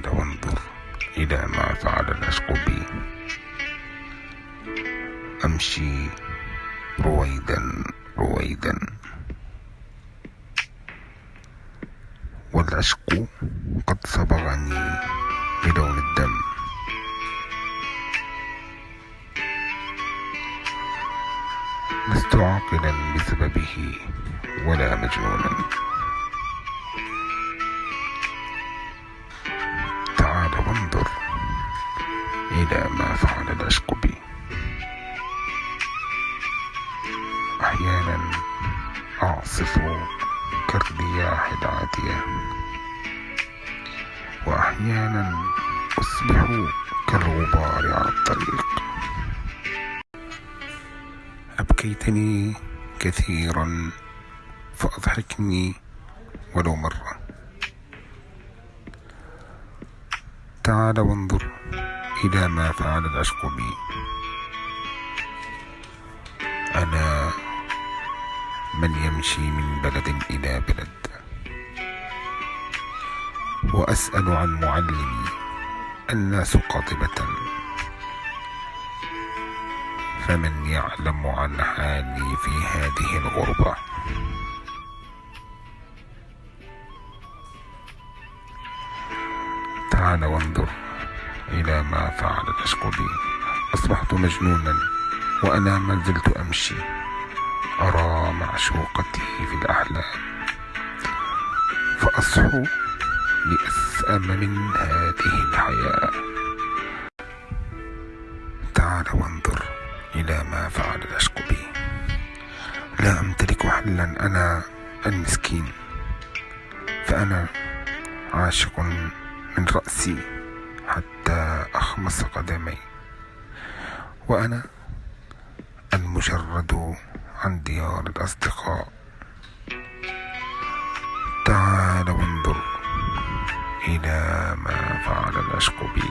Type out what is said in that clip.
تعال وانظر إلى ما فعل العشق بي أمشي رويدا رويدا. والعشق قد صبغني بلون الدم. لست عاقلا بسببه ولا مجنونا إلى ما فعل العشق بي أحيانا أعصف كالرياح العاتية. وأحيانا أصبح كالغبار على الطريق. أبكيتني كثيرا فأضحكني ولو مرة. تعال وانظر. إلى ما فعل العشق بي أنا من يمشي من بلد إلى بلد. وأسأل عن معلمي الناس قاطبة. فمن يعلم عن حالي في هذه الغربة. تعال وانظر. إلى ما فعل العشق بي أصبحت مجنونا وأنا ما زلت أمشي. أرى معشوقتي في الأحلام. فأصحو لأسأم من هذه الحياة. تعال وانظر إلى ما فعل العشق بي لا أمتلك حلا. أنا المسكين. فأنا عاشق من رأسي. حتى أخمص قدمي. وأنا المجرد عن ديار الأصدقاء. تعال وانظر إلى ما فعل العشق بي